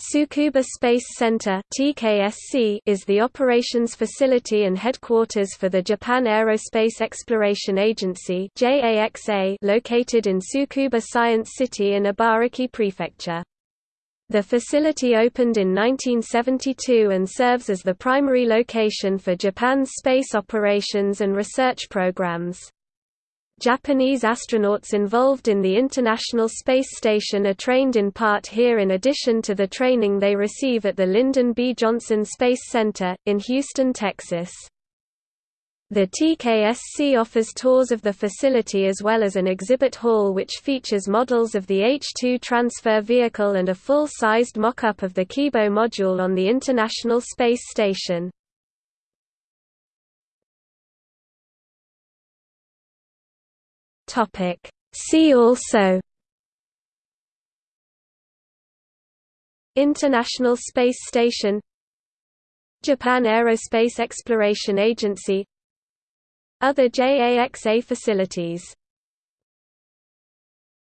Tsukuba Space Center is the operations facility and headquarters for the Japan Aerospace Exploration Agency located in Tsukuba Science City in Ibaraki Prefecture. The facility opened in 1972 and serves as the primary location for Japan's space operations and research programs. Japanese astronauts involved in the International Space Station are trained in part here in addition to the training they receive at the Lyndon B. Johnson Space Center, in Houston, Texas. The TKSC offers tours of the facility as well as an exhibit hall which features models of the H-2 transfer vehicle and a full-sized mock-up of the Kibo module on the International Space Station. Topic. See also International Space Station Japan Aerospace Exploration Agency Other JAXA facilities